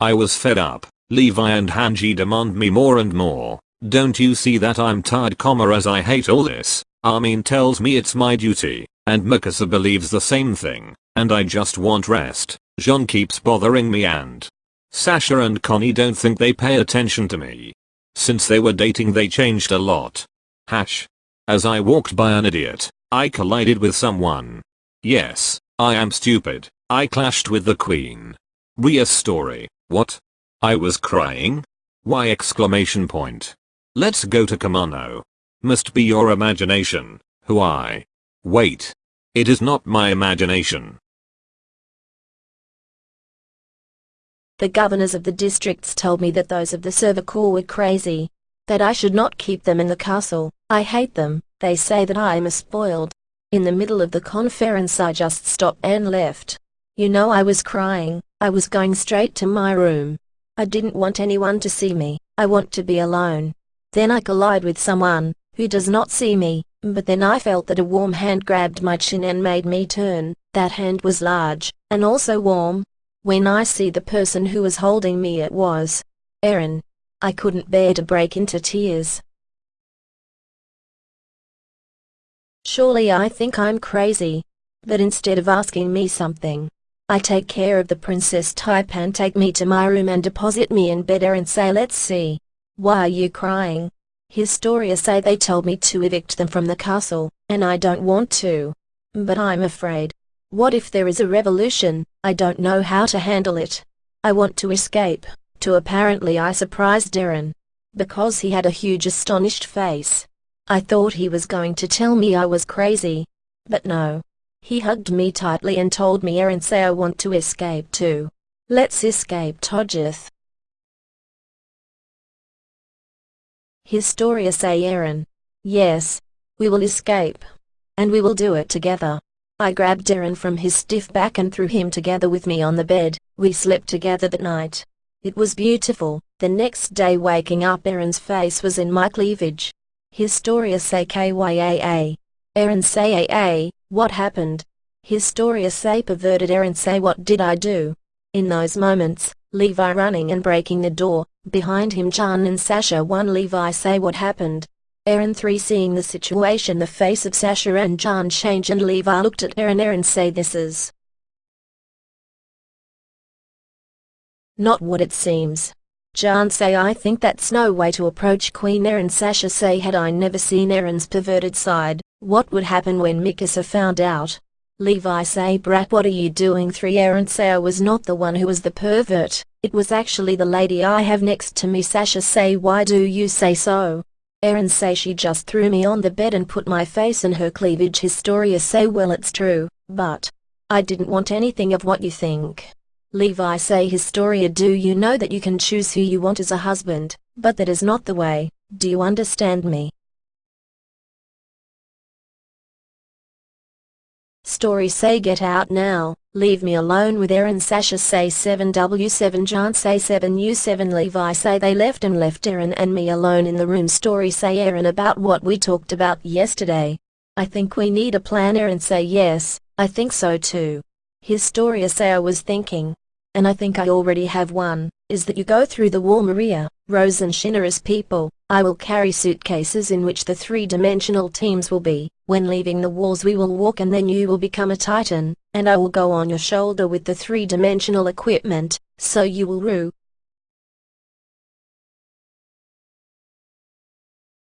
I was fed up. Levi and Hanji demand me more and more. Don't you see that I'm tired comma as I hate all this. Armin tells me it's my duty. And Mikasa believes the same thing. And I just want rest. Jean keeps bothering me and Sasha and Connie don't think they pay attention to me. Since they were dating they changed a lot. Hash. As I walked by an idiot, I collided with someone. Yes, I am stupid. I clashed with the queen. Ria's story. What? I was crying? Why exclamation point. Let's go to Kumano. Must be your imagination. Who I? Wait. It is not my imagination. The governors of the districts told me that those of the Survey Corps were crazy. That I should not keep them in the castle. I hate them. They say that I am a spoiled. In the middle of the conference I just stopped and left. You know I was crying. I was going straight to my room. I didn't want anyone to see me. I want to be alone. Then I collide with someone who does not see me, but then I felt that a warm hand grabbed my chin and made me turn. That hand was large, and also warm, when I see the person who was holding me it was Eren. I couldn't bear to break into tears. Surely I think I'm crazy. But instead of asking me something, I take care of the princess type and take me to my room and deposit me in bed and say let's see. Why are you crying? Historia say they told me to evict them from the castle, and I don't want to. But I'm afraid. What if there is a revolution? I don't know how to handle it. I want to escape. To apparently I surprised Eren. Because he had a huge astonished face. I thought he was going to tell me I was crazy. But no. He hugged me tightly and told me Eren say I want to escape too. Let's escape Tojith. Historia say Aaron. Yes. We will escape. And we will do it together. I grabbed Aaron from his stiff back and threw him together with me on the bed. We slept together that night. It was beautiful. The next day waking up Aaron's face was in my cleavage. Historia say KYAA. Eren say AA, what happened? Historia say perverted Eren say what did I do? In those moments, Levi running and breaking the door, behind him Jean and Sasha one Levi say what happened? Eren 3 seeing the situation the face of Sasha and Jean change and Levi looked at Eren Eren say this is not what it seems. Jean say I think that's no way to approach Queen Eren Sasha say had I never seen Eren's perverted side, what would happen when Mikasa found out? Levi say brat what are you doing 3 Eren say I was not the one who was the pervert, it was actually the lady I have next to me Sasha say why do you say so? Eren say she just threw me on the bed and put my face in her cleavage Historia say well it's true, but I didn't want anything of what you think. Levi say Historia do you know that you can choose who you want as a husband, but that is not the way, do you understand me? Story say get out now, leave me alone with Eren Sasha say 7W7 John say 7U7 Levi say they left and left Eren and me alone in the room Story say Eren about what we talked about yesterday. I think we need a plan Eren say yes, I think so too. Historia say I was thinking. And I think I already have one, is that you go through the wall Maria, Rose and Shina as people, I will carry suitcases in which the three-dimensional teams will be. When leaving the walls we will walk and then you will become a titan, and I will go on your shoulder with the three-dimensional equipment, so you will rue.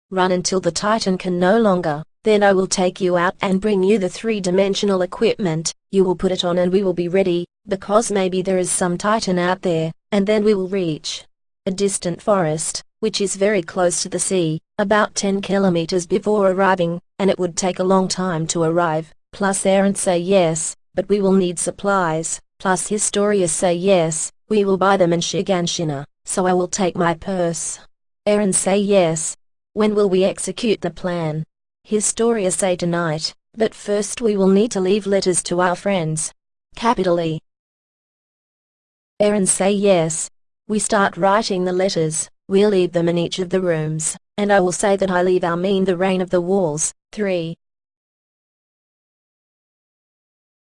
Run until the titan can no longer, then I will take you out and bring you the three-dimensional equipment, you will put it on and we will be ready, because maybe there is some titan out there, and then we will reach a distant forest which is very close to the sea, about 10 kilometers before arriving, and it would take a long time to arrive, plus Eren say yes, but we will need supplies, plus Historia say yes, we will buy them in Shiganshina, so I will take my purse. Eren say yes. When will we execute the plan? Historia say tonight, but first we will need to leave letters to our friends. Capitally. Eren say yes. We start writing the letters. We'll leave them in each of the rooms, and I will say that I leave Armin the reign of the walls. 3.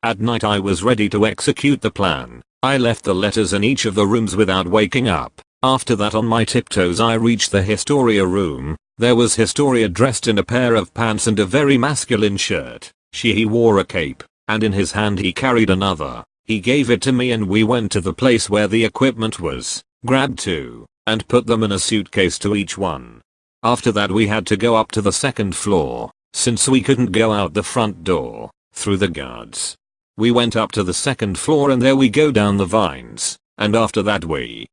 At night I was ready to execute the plan. I left the letters in each of the rooms without waking up. After that on my tiptoes I reached the Historia room. There was Historia dressed in a pair of pants and a very masculine shirt. She he wore a cape, and in his hand he carried another. He gave it to me and we went to the place where the equipment was, grabbed two, and put them in a suitcase to each one. After that we had to go up to the second floor, since we couldn't go out the front door, through the guards. We went up to the second floor and there we go down the vines, and after that we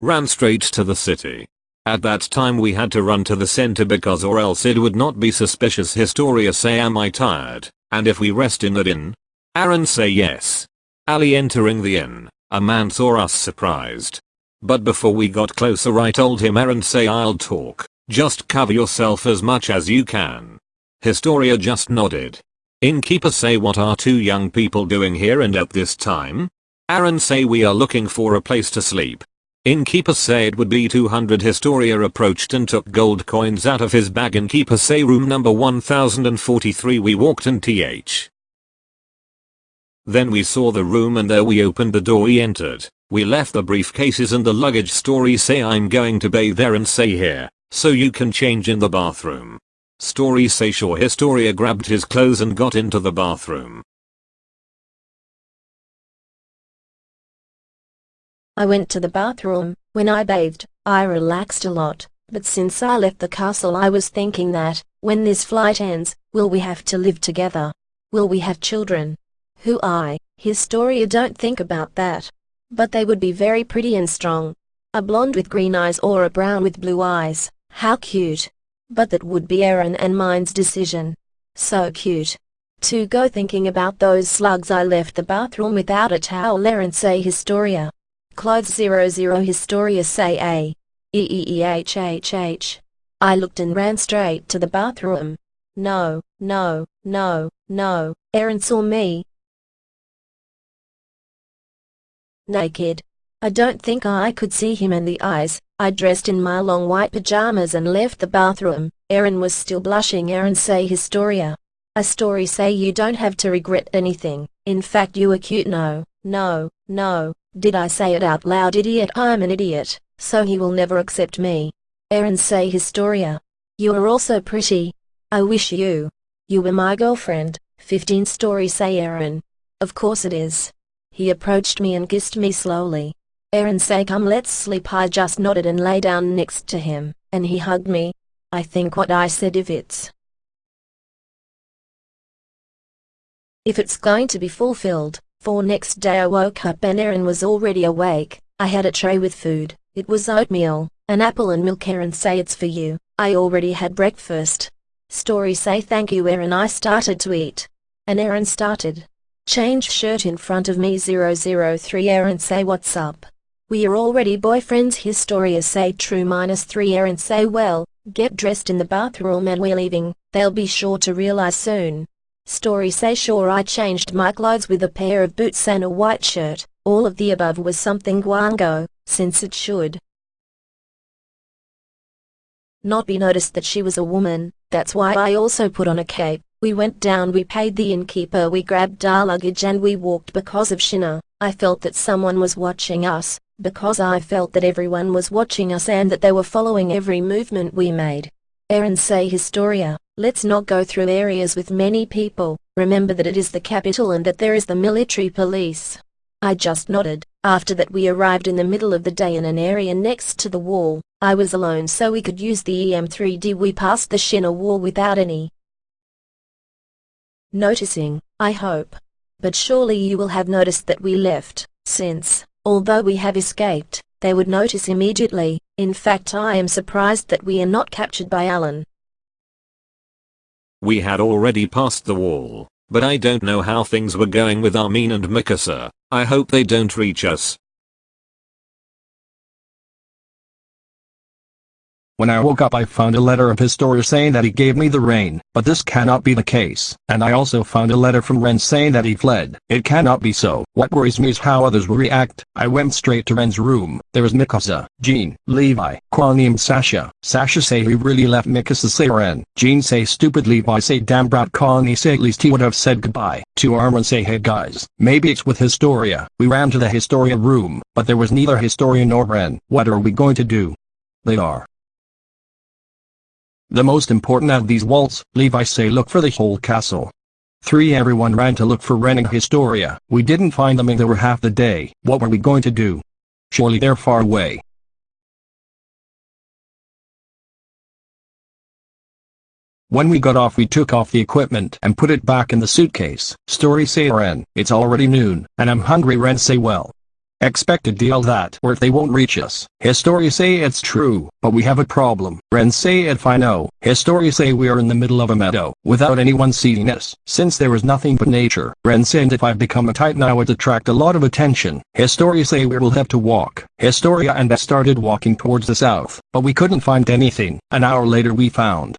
ran straight to the city. At that time we had to run to the center because or else it would not be suspicious Historia say am I tired, and if we rest in that inn? Aaron say yes. Ali entering the inn, a man saw us surprised. But before we got closer I told him Aaron say I'll talk, just cover yourself as much as you can. Historia just nodded. Innkeeper say what are two young people doing here and at this time? Aaron say we are looking for a place to sleep. Innkeeper say it would be 200 Historia approached and took gold coins out of his bag Innkeeper say room number 1043 we walked in th. Then we saw the room and there we opened the door we entered. We left the briefcases and the luggage story say I'm going to bathe there and say here, so you can change in the bathroom. Story say sure Historia grabbed his clothes and got into the bathroom. I went to the bathroom. When I bathed, I relaxed a lot. But since I left the castle I was thinking that, when this flight ends, will we have to live together? Will we have children? Who I, Historia don't think about that. But they would be very pretty and strong. A blonde with green eyes or a brown with blue eyes. How cute. But that would be Aaron and mine's decision. So cute. To go thinking about those slugs I left the bathroom without a towel Aaron say Historia. Clothes 00 Historia say A. E-E-E-H-H-H. I looked and ran straight to the bathroom. No, no, no, no, Aaron saw me. Naked. I don't think I could see him in the eyes. I dressed in my long white pajamas and left the bathroom. Aaron was still blushing. Aaron say Historia. A story say you don't have to regret anything. In fact you are cute no, no, no. Did I say it out loud idiot I'm an idiot, so he will never accept me. Aaron say Historia. You are also pretty. I wish you. You were my girlfriend. 15 story say Aaron. Of course it is. He approached me and kissed me slowly. Aaron say come let's sleep I just nodded and lay down next to him, and he hugged me. I think what I said if it's if it's going to be fulfilled, for next day I woke up and Aaron was already awake. I had a tray with food. It was oatmeal, an apple and milk Aaron say it's for you. I already had breakfast. Story say thank you Aaron I started to eat. And Aaron started. Change shirt in front of me 003 Aaron say what's up. We are already boyfriends Historia say true minus 3 Aaron say well, get dressed in the bathroom and we're leaving, they'll be sure to realize soon. Story say sure I changed my clothes with a pair of boots and a white shirt, all of the above was something guango, since it should not be noticed that she was a woman, that's why I also put on a cape. We went down we paid the innkeeper we grabbed our luggage and we walked because of Shina. I felt that someone was watching us, because I felt that everyone was watching us and that they were following every movement we made. Aaron say Historia, let's not go through areas with many people, remember that it is the capital and that there is the military police. I just nodded. After that we arrived in the middle of the day in an area next to the wall. I was alone so we could use the EM3D. We passed the Shina wall without any noticing, I hope. But surely you will have noticed that we left, since, Although we have escaped, they would notice immediately. In fact I am surprised that we are not captured by Alan. We had already passed the wall, but I don't know how things were going with Armin and Mikasa. I hope they don't reach us. When I woke up I found a letter of his Historia saying that he gave me the rain, but this cannot be the case. And I also found a letter from Ren saying that he fled. It cannot be so. What worries me is how others will react. I went straight to Ren's room. There was Mikasa, Jean, Levi, Kwani and Sasha. Sasha say he really left Mikasa say Ren. Jean say stupid Levi say damn brat Kwani say at least he would have said goodbye. To Armin say hey guys, maybe it's with Historia. We ran to the Historia room, but there was neither Historia nor Ren. What are we going to do? They are. The most important of these walls, Levi say look for the whole castle. 3. Everyone ran to look for Ren and Historia. We didn't find them and they were half the day. What were we going to do? Surely they're far away. When we got off we took off the equipment and put it back in the suitcase. Story say Ren, it's already noon, and I'm hungry Ren say well, Expect a deal that or they won't reach us. Historia say it's true, but we have a problem. Ren say if I know. Historia say we are in the middle of a meadow, without anyone seeing us. Since there is nothing but nature, Ren said if I become a titan I would attract a lot of attention. Historia say we will have to walk. Historia and I started walking towards the south, but we couldn't find anything. An hour later we found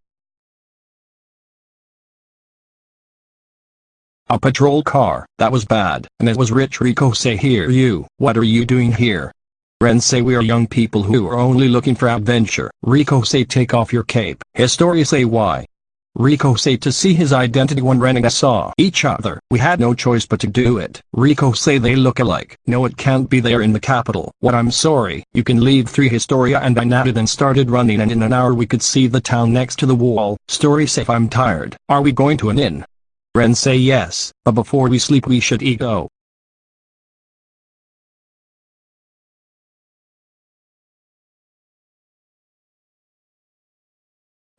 A patrol car. That was bad. And it was rich Rico say here you. What are you doing here? Ren say we are young people who are only looking for adventure. Rico say take off your cape. Historia say why? Rico say to see his identity when Ren and I saw each other. We had no choice but to do it. Rico say they look alike. No it can't be there in the capital. What I'm sorry. You can leave 3 Historia and I nodded and started running and in an hour we could see the town next to the wall. Story say I'm tired. Are we going to an inn? Ren say yes, but before we sleep we should eat go.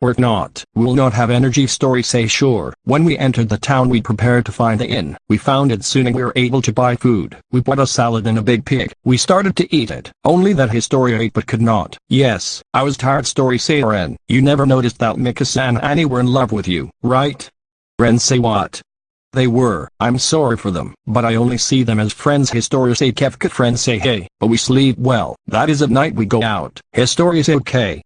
Or not, we'll not have energy story say sure. When we entered the town we prepared to find the inn. We found it soon and we were able to buy food. We bought a salad and a big pig. We started to eat it. Only that Historia ate but could not. Yes, I was tired story say Ren. You never noticed that Mikasa and Annie were in love with you, right? Ren say what? They were. I'm sorry for them, but I only see them as friends Historia say Kefka friends say hey, but we sleep well. That is at night we go out. Historia say okay.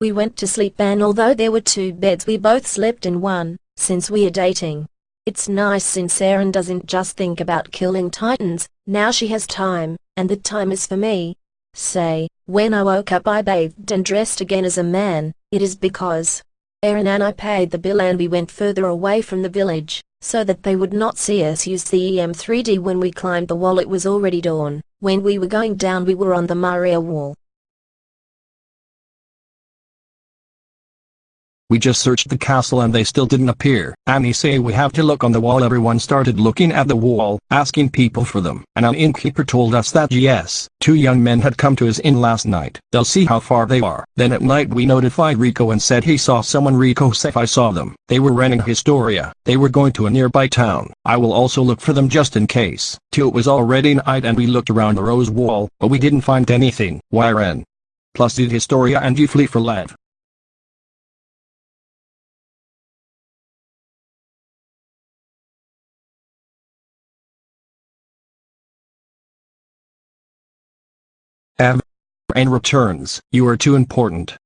We went to sleep and although there were two beds we both slept in one, since we are dating. It's nice since Eren doesn't just think about killing titans, now she has time, and the time is for me. Say, when I woke up I bathed and dressed again as a man, it is because Eren and I paid the bill and we went further away from the village, so that they would not see us use the EM3D when we climbed the wall it was already dawn. When we were going down we were on the Maria wall. We just searched the castle and they still didn't appear. Annie say we have to look on the wall everyone started looking at the wall, asking people for them. And an innkeeper told us that yes, two young men had come to his inn last night. They'll see how far they are. Then at night we notified Rico and said he saw someone Rico said I saw them. They were renting Historia. They were going to a nearby town. I will also look for them just in case. Till it was already night and we looked around the rose wall, but we didn't find anything. Why Ren? Plus did Historia and you flee for Lev? And returns, you are too important.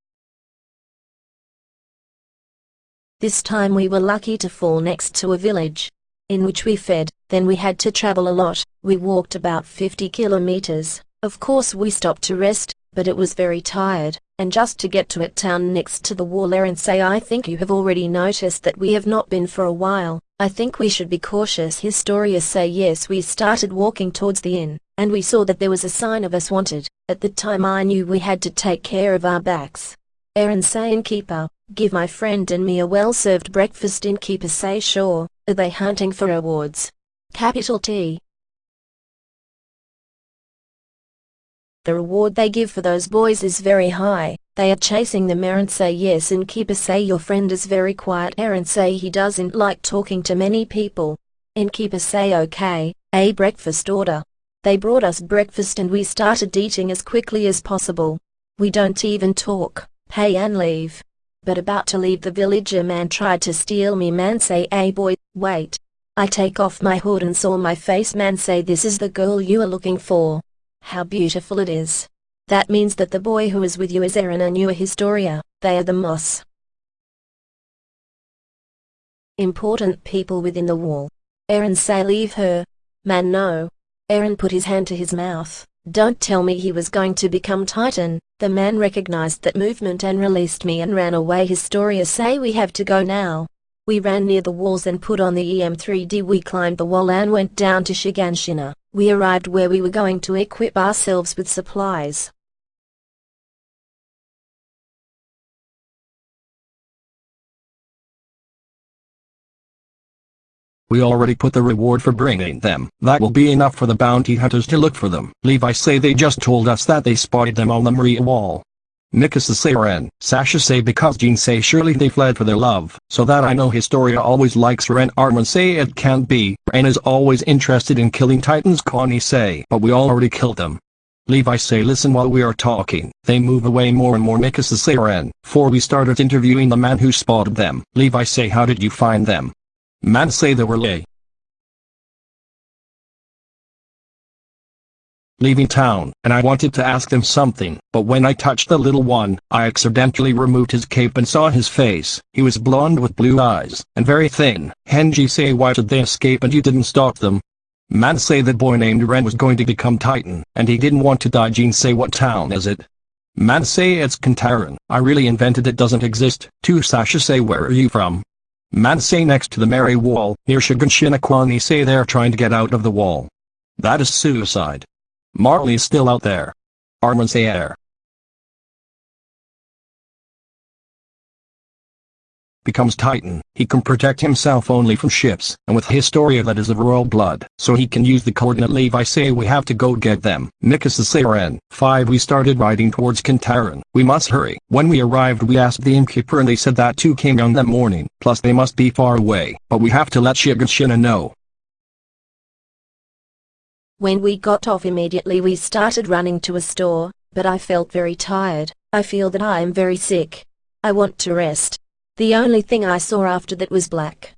This time we were lucky to fall next to a village, in which we fed, then we had to travel a lot, we walked about 50 kilometers, of course we stopped to rest, but it was very tired, and just to get to a town next to the wall and say I think you have already noticed that we have not been for a while, I think we should be cautious. Historia say yes we started walking towards the inn, and we saw that there was a sign of us wanted, at the time I knew we had to take care of our backs. Eren say innkeeper, give my friend and me a well-served breakfast innkeeper say sure, are they hunting for rewards? Capital T. The reward they give for those boys is very high. They are chasing them Eren say yes and Keeper say your friend is very quiet Eren say he doesn't like talking to many people. Innkeeper say okay, a breakfast order. They brought us breakfast and we started eating as quickly as possible. We don't even talk, pay and leave. But about to leave the village a man tried to steal me man say hey boy, wait. I take off my hood and saw my face man say this is the girl you are looking for. How beautiful it is. That means that the boy who is with you is Eren and you are Historia, they are the Moss. Important people within the wall. Eren say leave her. Man no. Eren put his hand to his mouth. Don't tell me he was going to become Titan. The man recognized that movement and released me and ran away. Historia say we have to go now. We ran near the walls and put on the EM3D. We climbed the wall and went down to Shiganshina. We arrived where we were going to equip ourselves with supplies. We already put the reward for bringing them. That will be enough for the bounty hunters to look for them. Levi say they just told us that they spotted them on the Maria wall. Mikasa say Ren, Sasha say because Jean say surely they fled for their love, so that I know Historia always likes Ren Armin say it can't be, Ren is always interested in killing titans Connie say but we already killed them. Levi say listen while we are talking, they move away more and more Mikasa say Ren, for we started interviewing the man who spotted them. Levi say how did you find them? Man say they were lay. Leaving town, and I wanted to ask them something, but when I touched the little one, I accidentally removed his cape and saw his face. He was blonde with blue eyes, and very thin. Hanji say why did they escape and you didn't stop them? Man say the boy named Ren was going to become Titan, and he didn't want to die Jean say what town is it? Man say it's Kantaran. I really invented it doesn't exist. To Sasha say where are you from? Man say next to the Mary wall, near Shiganshina say they're trying to get out of the wall. That is suicide. Marley's still out there. Armin say air. Becomes Titan, he can protect himself only from ships, and with Historia that is of royal blood, so he can use the coordinate Levi say we have to go get them. Mikasa Saren. 5 We started riding towards Kantaran. We must hurry. When we arrived we asked the innkeeper and they said that two came on that morning, plus they must be far away, but we have to let Shiganshina know. When we got off immediately we started running to a store, but I felt very tired. I feel that I am very sick. I want to rest. The only thing I saw after that was black.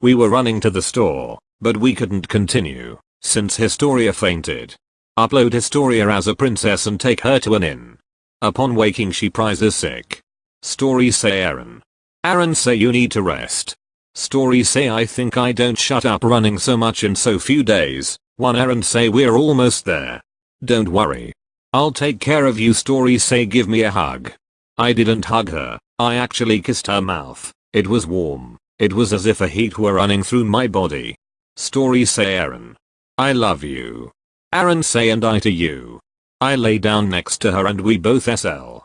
We were running to the store, but we couldn't continue, since Historia fainted. Upload Historia as a princess and take her to an inn. Upon waking she prizes sick. Story say Aaron. Aaron say you need to rest. Story say I think I don't shut up running so much in so few days. One Eren say we're almost there. Don't worry. I'll take care of you story say give me a hug. I didn't hug her, I actually kissed her mouth. It was warm. It was as if a heat were running through my body. Story say Aaron. I love you. Aaron say and I to you. I lay down next to her and we both SL.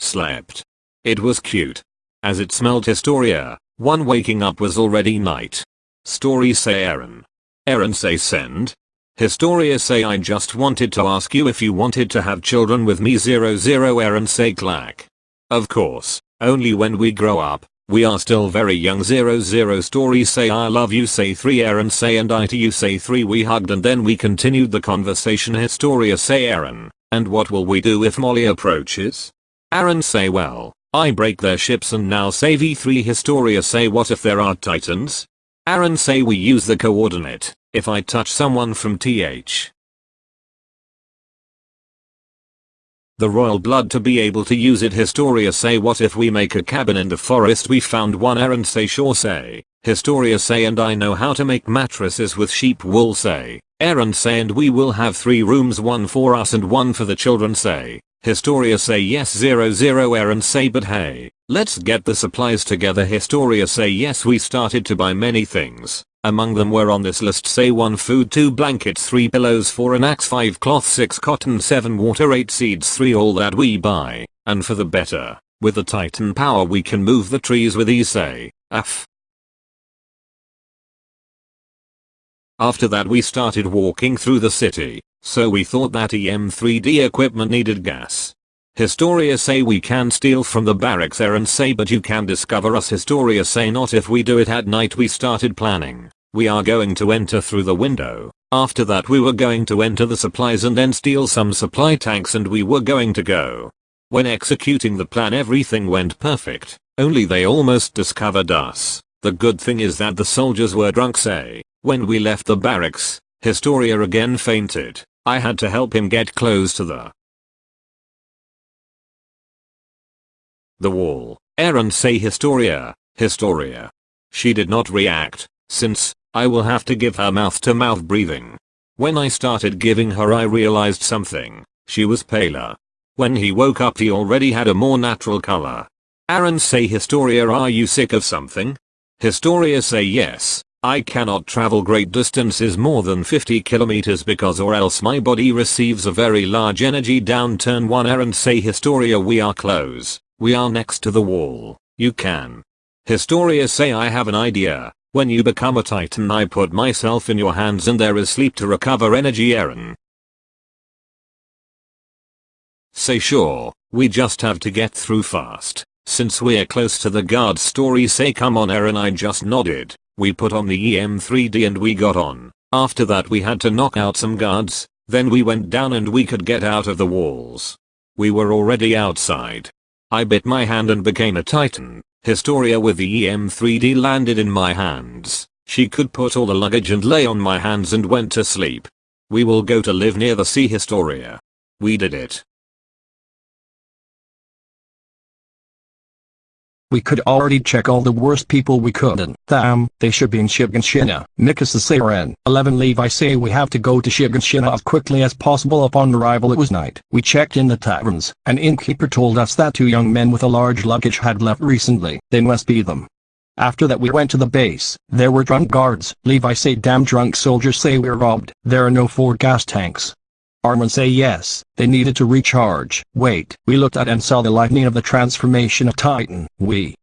Slept. It was cute. As it smelled Historia, one waking up was already night. Story say Eren. Eren say send. Historia say I just wanted to ask you if you wanted to have children with me 00 Aaron say clack. Of course, only when we grow up, we are still very young 00 story say I love you say 3 Aaron say and I to you say 3 we hugged and then we continued the conversation Historia say Aaron, and what will we do if Molly approaches? Aaron say well, I break their ships and now say V3 Historia say what if there are titans? Eren say we use the coordinate, if I touch someone from TH. The royal blood to be able to use it. Historia say what if we make a cabin in the forest? We found one Eren say. Sure say, Historia say and I know how to make mattresses with sheep wool say, Eren say and we will have three rooms one for us and one for the children say, Historia say yes 00 Eren say. But hey, let's get the supplies together Historia say yes we started to buy many things. Among them were on this list say 1 food 2 blankets 3 pillows 4 an axe 5 cloth 6 cotton 7 water 8 seeds 3 all that we buy, and for the better, with the titan power we can move the trees with ease say, F. After that we started walking through the city, so we thought that EM3D equipment needed gas. Historia say we can steal from the barracks Eren say but you can discover us Historia say not if we do it at night we started planning. We are going to enter through the window. After that we were going to enter the supplies and then steal some supply tanks and we were going to go. When executing the plan everything went perfect, only they almost discovered us. The good thing is that the soldiers were drunk say. When we left the barracks, Historia again fainted. I had to help him get close to the the wall. Eren say Historia, Historia. She did not react, since, I will have to give her mouth to mouth breathing. When I started giving her I realized something, she was paler. When he woke up he already had a more natural color. Eren say Historia are you sick of something? Historia say yes, I cannot travel great distances more than 50 kilometers because or else my body receives a very large energy downturn 1 Eren say Historia we are close, we are next to the wall, you can. Historia say I have an idea, when you become a titan I put myself in your hands and there is sleep to recover energy Eren. Say sure, we just have to get through fast. Since we're close to the guard story say come on Eren I just nodded. We put on the EM3D and we got on. After that we had to knock out some guards, then we went down and we could get out of the walls. We were already outside. I bit my hand and became a titan. Historia with the EM3D landed in my hands. She could put all the luggage and lay on my hands and went to sleep. We will go to live near the sea Historia. We did it. We could already check all the worst people we couldn't. Damn, they should be in Shiganshina. Mikasa Saren. 11 Levi say we have to go to Shiganshina as quickly as possible upon arrival it was night. We checked in the taverns. An innkeeper told us that two young men with a large luggage had left recently. They must be them. After that we went to the base. There were drunk guards. Levi say damn drunk soldiers say we're robbed. There are no four gas tanks. Armin say yes, they needed to recharge. Wait, we looked at and saw the lightning of the transformation of Titan. We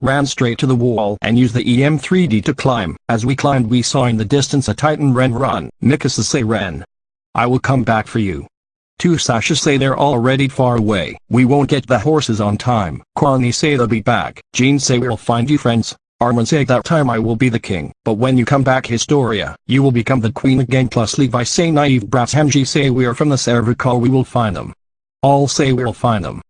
ran straight to the wall and used the EM3D to climb. As we climbed we saw in the distance a Titan Ren run. Mikasa say Ren. I will come back for you. Two Sasha say they're already far away. We won't get the horses on time. Kwani say they'll be back. Jean say we'll find you friends. Armin say that time I will be the king, but when you come back Historia, you will become the queen again plus Levi say naive brats Hanji say we are from the cervical we will find them. All say we'll find them.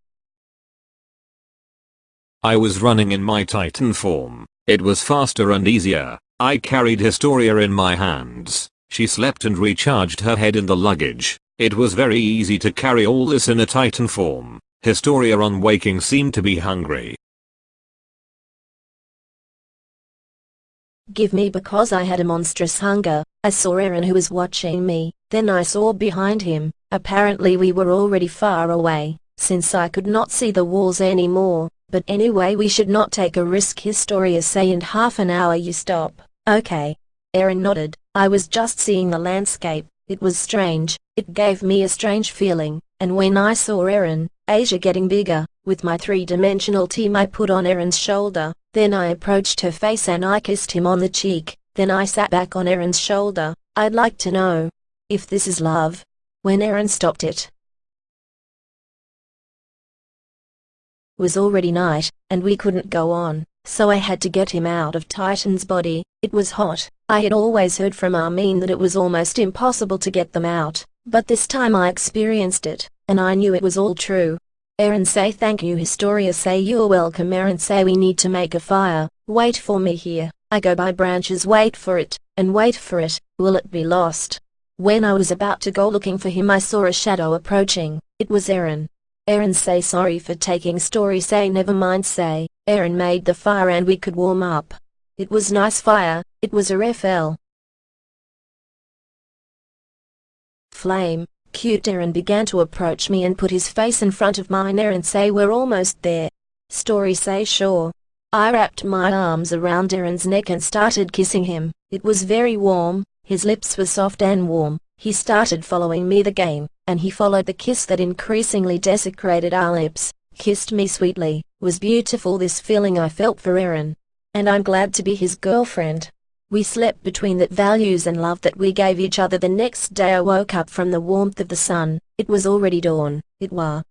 I was running in my titan form. It was faster and easier. I carried Historia in my hands. She slept and recharged her head in the luggage. It was very easy to carry all this in a titan form. Historia on waking seemed to be hungry. Give me because I had a monstrous hunger. I saw Aaron who was watching me, then I saw behind him, apparently we were already far away, since I could not see the walls anymore, but anyway we should not take a risk Historia say in half an hour you stop, okay. Aaron nodded, I was just seeing the landscape, it was strange, it gave me a strange feeling, and when I saw Aaron, Asia getting bigger, with my three-dimensional team I put on Aaron's shoulder, then I approached her face and I kissed him on the cheek, then I sat back on Aaron's shoulder, I'd like to know if this is love. When Aaron stopped it was already night, and we couldn't go on, so I had to get him out of Titan's body, it was hot, I had always heard from Armin that it was almost impossible to get them out, but this time I experienced it, and I knew it was all true. Eren say thank you. Historia say you're welcome Aaron. Say we need to make a fire, wait for me here, I go by branches. Wait for it, and wait for it, will it be lost? When I was about to go looking for him I saw a shadow approaching, it was Aaron. Aaron say sorry for taking story. Say never mind. Say, Aaron made the fire and we could warm up. It was nice fire, it was a FL. Flame, Cute Eren began to approach me and put his face in front of mine Eren say we're almost there. Story say sure. I wrapped my arms around Eren's neck and started kissing him. It was very warm, his lips were soft and warm. He started following me the game, and he followed the kiss that increasingly desecrated our lips, kissed me sweetly, was beautiful this feeling I felt for Eren. And I'm glad to be his girlfriend. We slept between that values and love that we gave each other the next day I woke up from the warmth of the sun, it was already dawn, it was.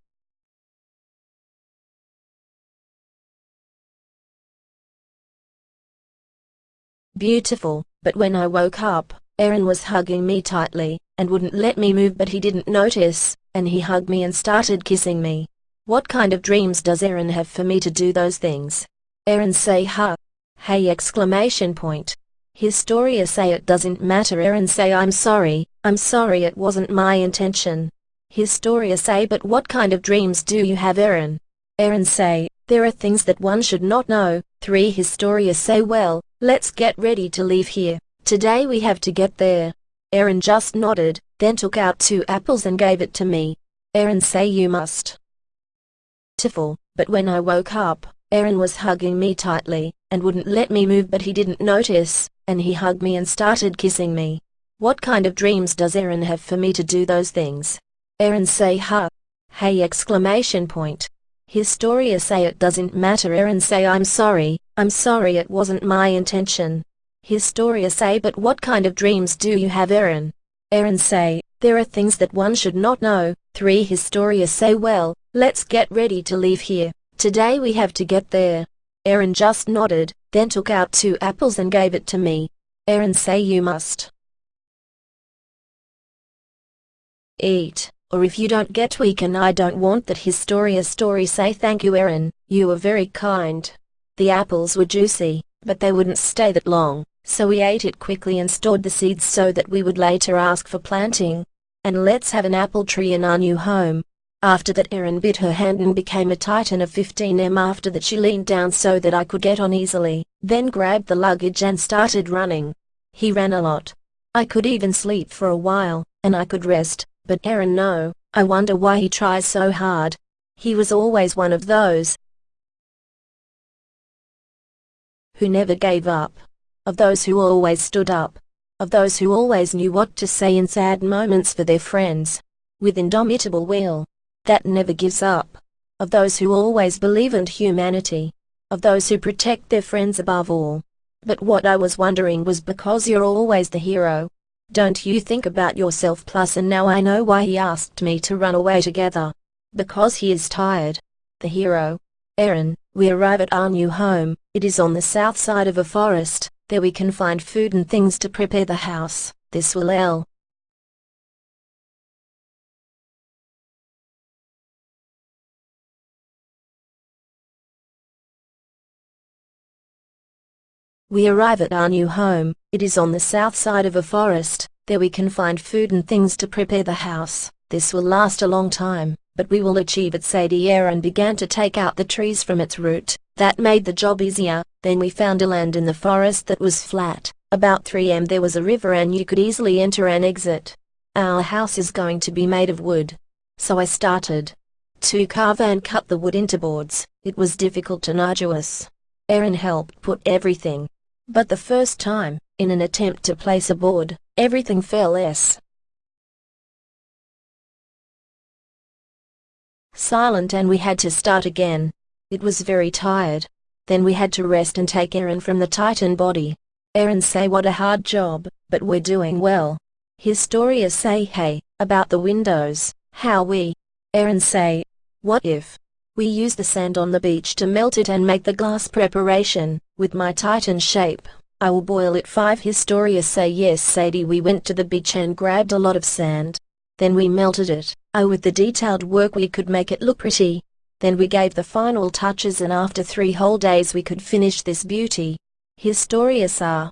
Beautiful, but when I woke up, Aaron was hugging me tightly, and wouldn't let me move but he didn't notice, and he hugged me and started kissing me. What kind of dreams does Aaron have for me to do those things? Aaron say huh. Hey exclamation point. Historia say it doesn't matter Aaron say I'm sorry, I'm sorry it wasn't my intention. Historia say but what kind of dreams do you have Aaron? Aaron say, there are things that one should not know. 3 Historia say well, let's get ready to leave here. Today we have to get there. Aaron just nodded, then took out two apples and gave it to me. Aaron say you must. Tiffle, but when I woke up, Aaron was hugging me tightly, and wouldn't let me move but he didn't notice and he hugged me and started kissing me. What kind of dreams does Aaron have for me to do those things? Aaron say huh. Hey exclamation point. Historia say it doesn't matter Aaron say I'm sorry, I'm sorry it wasn't my intention. Historia say but what kind of dreams do you have Aaron? Aaron say, there are things that one should not know. 3 Historia say well, let's get ready to leave here. Today we have to get there. Aaron just nodded, then took out two apples and gave it to me. Aaron say you must eat, or if you don't get weak and I don't want that Historia's story say thank you Aaron, you were very kind. The apples were juicy, but they wouldn't stay that long, so we ate it quickly and stored the seeds so that we would later ask for planting. And let's have an apple tree in our new home. After that Erin bit her hand and became a titan of 15m after that she leaned down so that I could get on easily, then grabbed the luggage and started running. He ran a lot. I could even sleep for a while, and I could rest, but Erin no, I wonder why he tries so hard. He was always one of those who never gave up. Of those who always stood up. Of those who always knew what to say in sad moments for their friends. With indomitable will that never gives up, of those who always believe in humanity, of those who protect their friends above all. But what I was wondering was because you're always the hero. Don't you think about yourself plus and now I know why he asked me to run away together. Because he is tired. The hero. Aaron, we arrive at our new home, it is on the south side of a forest, there we can find food and things to prepare the house, this will L. We arrive at our new home, it is on the south side of a forest, there we can find food and things to prepare the house. This will last a long time, but we will achieve it Sadie Aaron began to take out the trees from its root. That made the job easier. Then we found a land in the forest that was flat. About 3am there was a river and you could easily enter and exit. Our house is going to be made of wood. So I started to carve and cut the wood into boards. It was difficult and arduous. Aaron helped put everything but the first time, in an attempt to place a board, everything fell s. Silent and we had to start again. It was very tired. Then we had to rest and take Aaron from the Titan body. Aaron say what a hard job, but we're doing well. Historia say hey, about the windows, how we. Aaron say, what if, we use the sand on the beach to melt it and make the glass preparation, with my titan shape. I will boil it 5 Historia say yes Sadie we went to the beach and grabbed a lot of sand. Then we melted it. Oh with the detailed work we could make it look pretty. Then we gave the final touches and after three whole days we could finish this beauty. Historia sa.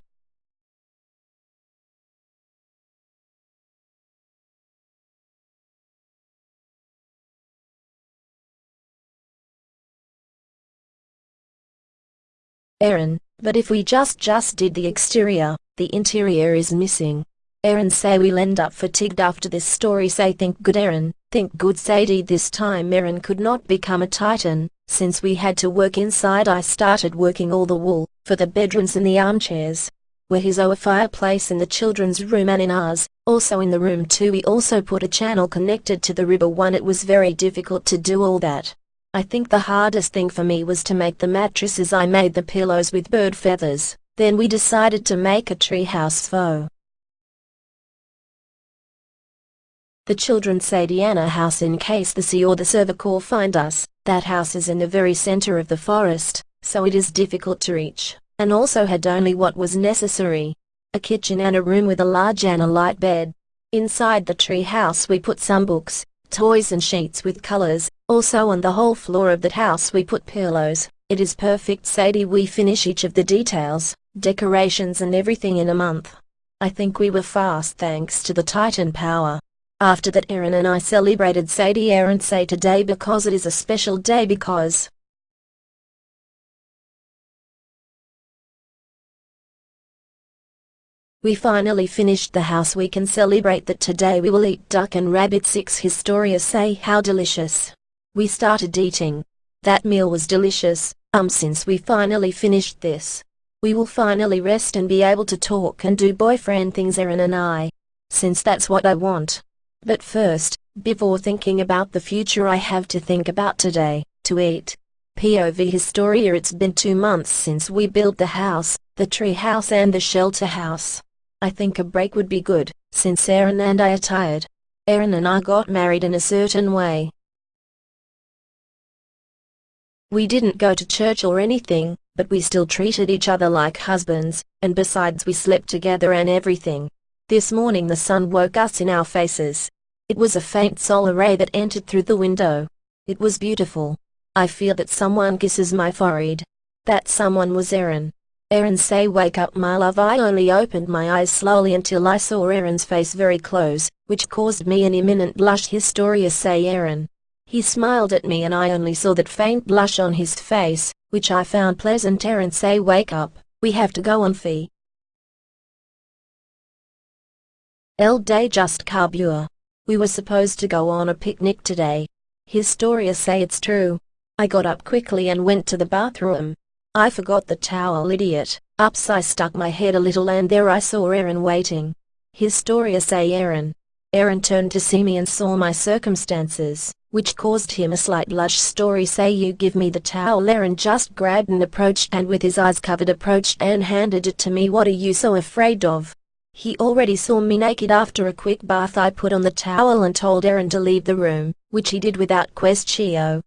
Aaron, but if we just just did the exterior, the interior is missing. Aaron say we'll end up fatigued after this story say think good Aaron, think good Sadie this time Aaron could not become a titan, since we had to work inside I started working all the wool, for the bedrooms and the armchairs. Where his our fireplace in the children's room and in ours, also in the room too we also put a channel connected to the river one it was very difficult to do all that. I think the hardest thing for me was to make the mattresses I made the pillows with bird feathers, then we decided to make a treehouse faux. The children say Diana house in case the sea or the server call find us, that house is in the very center of the forest, so it is difficult to reach, and also had only what was necessary. A kitchen and a room with a large and a light bed. Inside the tree house we put some books, toys and sheets with colors, Also on the whole floor of that house we put pillows. It is perfect Sadie we finish each of the details, decorations and everything in a month. I think we were fast thanks to the Titan power. After that Aaron and I celebrated Sadie Aaron say today because it is a special day because We finally finished the house we can celebrate that today we will eat duck and rabbit 6 Historia say how delicious. We started eating. That meal was delicious, um since we finally finished this. We will finally rest and be able to talk and do boyfriend things Aaron and I. Since that's what I want. But first, before thinking about the future I have to think about today, to eat. POV Historia It's been two months since we built the house, the tree house and the shelter house. I think a break would be good, since Aaron and I are tired. Aaron and I got married in a certain way, we didn't go to church or anything, but we still treated each other like husbands, and besides we slept together and everything. This morning the sun woke us in our faces. It was a faint solar ray that entered through the window. It was beautiful. I feel that someone kisses my forehead. That someone was Aaron. Aaron say wake up my love I only opened my eyes slowly until I saw Aaron's face very close, which caused me an imminent blush Historia say Aaron. He smiled at me and I only saw that faint blush on his face, which I found pleasant Aaron say wake up, we have to go on fee. El day just carbure. We were supposed to go on a picnic today. Historia say it's true. I got up quickly and went to the bathroom. I forgot the towel idiot. Ups I stuck my head a little and there I saw Aaron waiting. Historia say Aaron. Aaron turned to see me and saw my circumstances which caused him a slight blush story say you give me the towel Aaron just grabbed and approached and with his eyes covered approached and handed it to me what are you so afraid of? He already saw me naked after a quick bath I put on the towel and told Aaron to leave the room, which he did without question.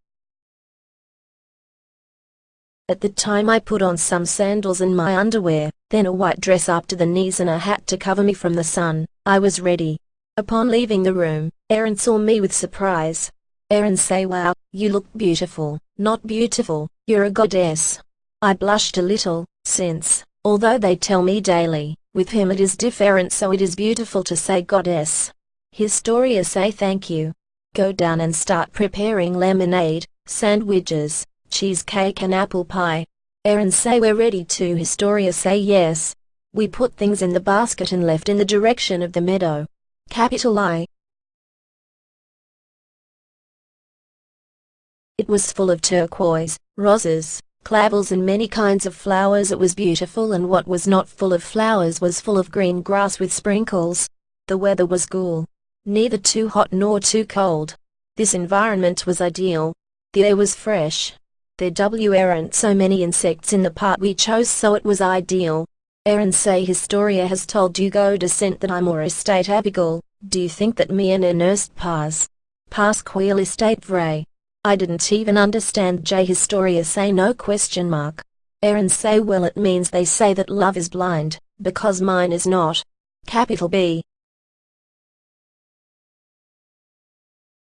At the time I put on some sandals and my underwear, then a white dress up to the knees and a hat to cover me from the sun. I was ready. Upon leaving the room, Aaron saw me with surprise. Aaron say wow, you look beautiful, not beautiful, you're a goddess. I blushed a little, since, although they tell me daily, with him it is different so it is beautiful to say goddess. Historia say thank you. Go down and start preparing lemonade, sandwiches, cheesecake and apple pie. Aaron say we're ready to Historia say yes. We put things in the basket and left in the direction of the meadow. Capital I. It was full of turquoise, roses, clavels and many kinds of flowers it was beautiful and what was not full of flowers was full of green grass with sprinkles. The weather was cool. Neither too hot nor too cold. This environment was ideal. The air was fresh. There weren't so many insects in the part we chose so it was ideal. Aaron say Historia has told you go descent that I'm or estate Abigail, do you think that me and Ernest pass? Pass queer estate vray. I didn't even understand J Historia say no question mark. Aaron say well it means they say that love is blind, because mine is not. Capital B.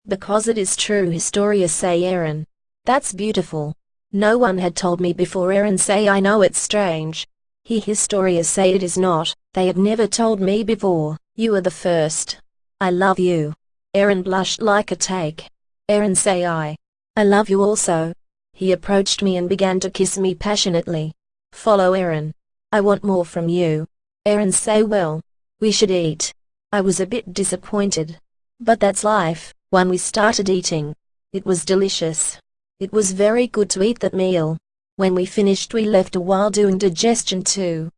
Because it is true Historia say Aaron. That's beautiful. No one had told me before Aaron say I know it's strange. He Historia say it is not, they had never told me before, you are the first. I love you. Aaron blushed like a take. Aaron say I. I love you also. He approached me and began to kiss me passionately. Follow Aaron. I want more from you. Aaron say well. We should eat. I was a bit disappointed. But that's life, when we started eating. It was delicious. It was very good to eat that meal. When we finished we left a while doing digestion too.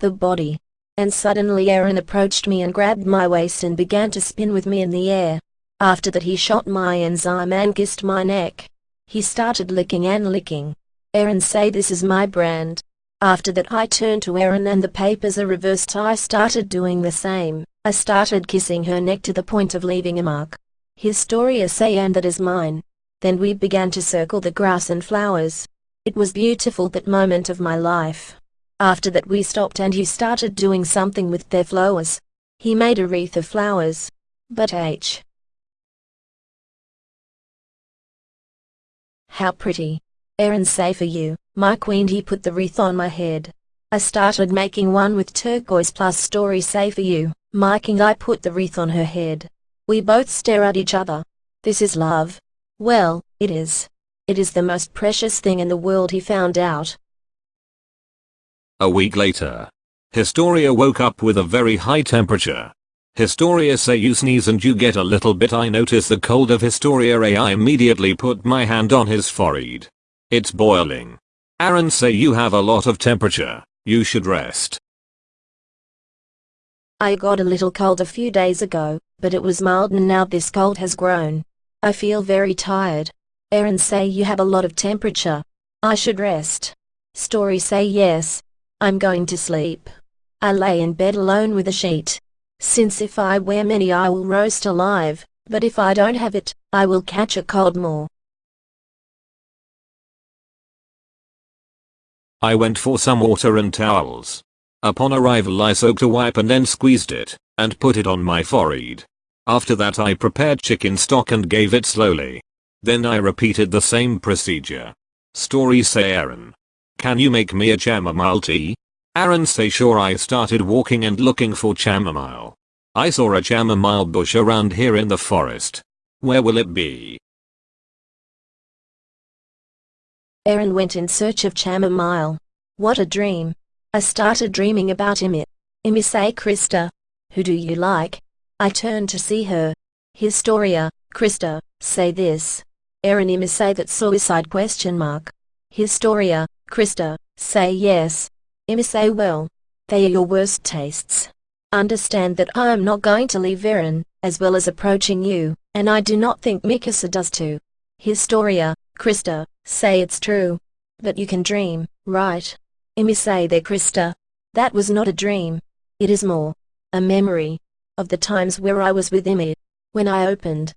The body and suddenly Aaron approached me and grabbed my waist and began to spin with me in the air. After that he shot my enzyme and kissed my neck. He started licking and licking. Aaron say this is my brand. After that I turned to Aaron and the papers are reversed I started doing the same. I started kissing her neck to the point of leaving a mark. His Historia say and that is mine. Then we began to circle the grass and flowers. It was beautiful that moment of my life. After that we stopped and he started doing something with their flowers. He made a wreath of flowers. But H. How pretty. Eren say for you, my queen he put the wreath on my head. I started making one with turquoise plus story say for you, my king I put the wreath on her head. We both stare at each other. This is love. Well, it is. It is the most precious thing in the world he found out. A week later. Historia woke up with a very high temperature. Historia say you sneeze and you get a little bit I notice the cold of Historia I immediately put my hand on his forehead. It's boiling. Eren say you have a lot of temperature. You should rest. I got a little cold a few days ago, but it was mild and now this cold has grown. I feel very tired. Eren say you have a lot of temperature. I should rest. Story say yes. I'm going to sleep. I lay in bed alone with a sheet. Since if I wear many I will roast alive, but if I don't have it, I will catch a cold more. I went for some water and towels. Upon arrival I soaked a wipe and then squeezed it, and put it on my forehead. After that I prepared chicken stock and gave it slowly. Then I repeated the same procedure. Story say Eren. Can you make me a chamomile tea? Eren say sure I started walking and looking for chamomile. I saw a chamomile bush around here in the forest. Where will it be? Aaron went in search of chamomile. What a dream. I started dreaming about Ymir. Ymir say Krista. Who do you like? I turned to see her. Historia, Krista, say this. Aaron Ymir say that suicide question mark. Historia, Krista, say yes. Ymir say well. They are your worst tastes. Understand that I am not going to leave Eren, as well as approaching you, and I do not think Mikasa does too. Historia, Krista, say it's true. But you can dream, right? Ymir say there Krista. That was not a dream. It is more. A memory. Of the times where I was with Ymir. When I opened.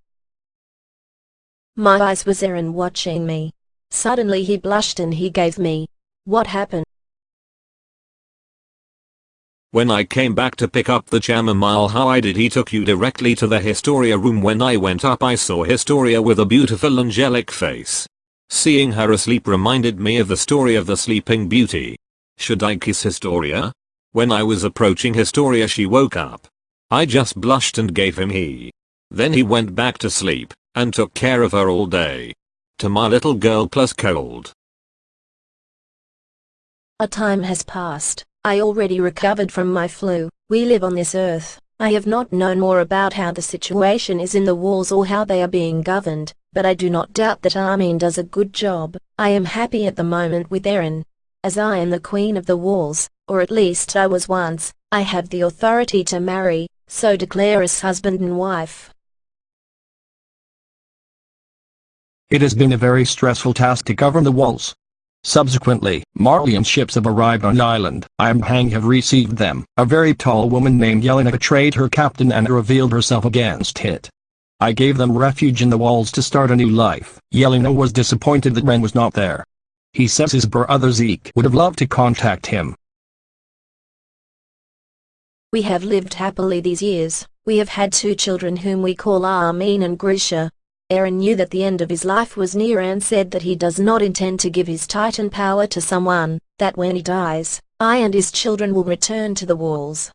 My eyes was Eren watching me. Suddenly he blushed and he gave me. What happened? When I came back to pick up the chamomile how I did he took you directly to the Historia room when I went up I saw Historia with a beautiful angelic face. Seeing her asleep reminded me of the story of the sleeping beauty. Should I kiss Historia? When I was approaching Historia she woke up. I just blushed and gave him he. Then he went back to sleep, and took care of her all day. To my little girl plus cold. A time has passed. I already recovered from my flu. We live on this earth. I have not known more about how the situation is in the walls or how they are being governed, but I do not doubt that Armin does a good job. I am happy at the moment with Eren. As I am the queen of the walls, or at least I was once, I have the authority to marry, so declare us husband and wife. It has been a very stressful task to govern the walls. Subsequently, Marleyan ships have arrived on the island. Imhang have received them. A very tall woman named Yelena betrayed her captain and revealed herself against Hit. I gave them refuge in the walls to start a new life. Yelena was disappointed that Ren was not there. He says his brother Zeke would have loved to contact him. We have lived happily these years. We have had two children whom we call Armin and Grisha. Eren knew that the end of his life was near and said that he does not intend to give his titan power to someone, that when he dies, I and his children will return to the walls.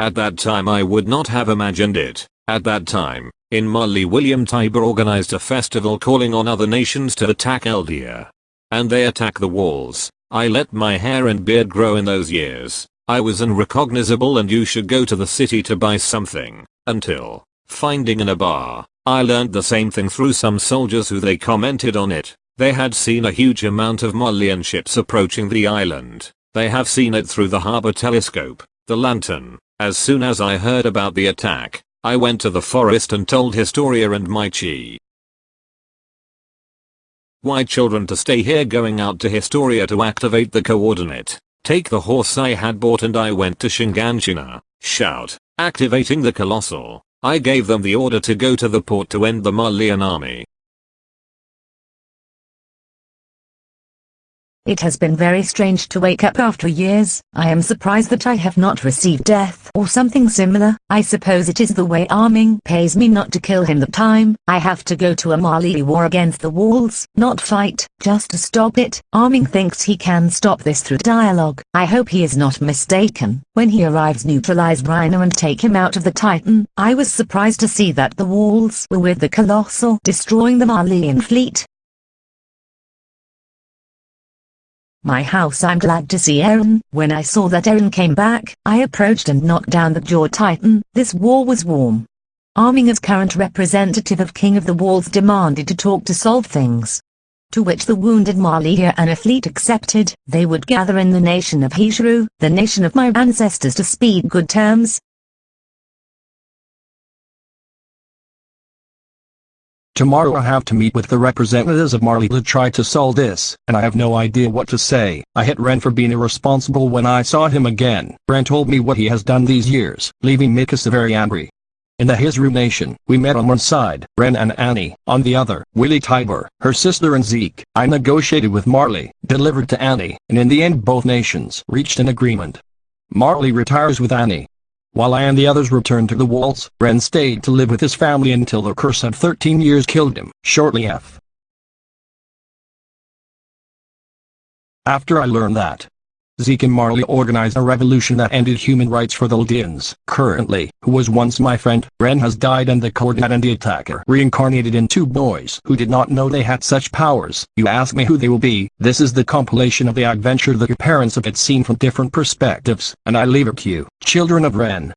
At that time I would not have imagined it. At that time, in Marley William Tybur organized a festival calling on other nations to attack Eldia. And they attack the walls. I let my hair and beard grow in those years. I was unrecognizable and you should go to the city to buy something. Until, finding in a bar, I learned the same thing through some soldiers who they commented on it. They had seen a huge amount of Marleyan ships approaching the island. They have seen it through the harbor telescope, the lantern. As soon as I heard about the attack, I went to the forest and told Historia and my chi. Why children to stay here going out to Historia to activate the coordinate. Take the horse I had bought and I went to Shiganshina. Shout. Activating the Colossal, I gave them the order to go to the port to end the Marleyan army. It has been very strange to wake up after years. I am surprised that I have not received death or something similar. I suppose it is the way Armin pays me not to kill him the time. I have to go to a Marley war against the walls, not fight, just to stop it. Armin thinks he can stop this through dialogue. I hope he is not mistaken. When he arrives neutralize Reiner and take him out of the Titan. I was surprised to see that the walls were with the Colossal destroying the Marleyan fleet. My house I'm glad to see Eren. When I saw that Eren came back, I approached and knocked down the Jaw Titan. This war was warm. Armin as current representative of King of the Walls demanded to talk to solve things. To which the wounded Marleya and a fleet accepted, they would gather in the nation of Hizuru, the nation of my ancestors to speed good terms, Tomorrow I have to meet with the representatives of Marley to try to solve this, and I have no idea what to say. I hit Ren for being irresponsible when I saw him again. Ren told me what he has done these years, leaving Mikasa very angry. In the Hizuru nation, we met on one side, Ren and Annie, on the other, Willie Tybur, her sister and Zeke. I negotiated with Marley, delivered to Annie, and in the end both nations reached an agreement. Marley retires with Annie, while I and the others returned to the walls, Ren stayed to live with his family until the curse of 13 years killed him. Shortly F. After I learned that, Zeke and Marley organized a revolution that ended human rights for the Eldians. Currently, who was once my friend, Ren has died and the coordinate and the attacker reincarnated in two boys who did not know they had such powers. You ask me who they will be, this is the compilation of the adventure that your parents have seen from different perspectives, and I leave it to you. Children of Ren,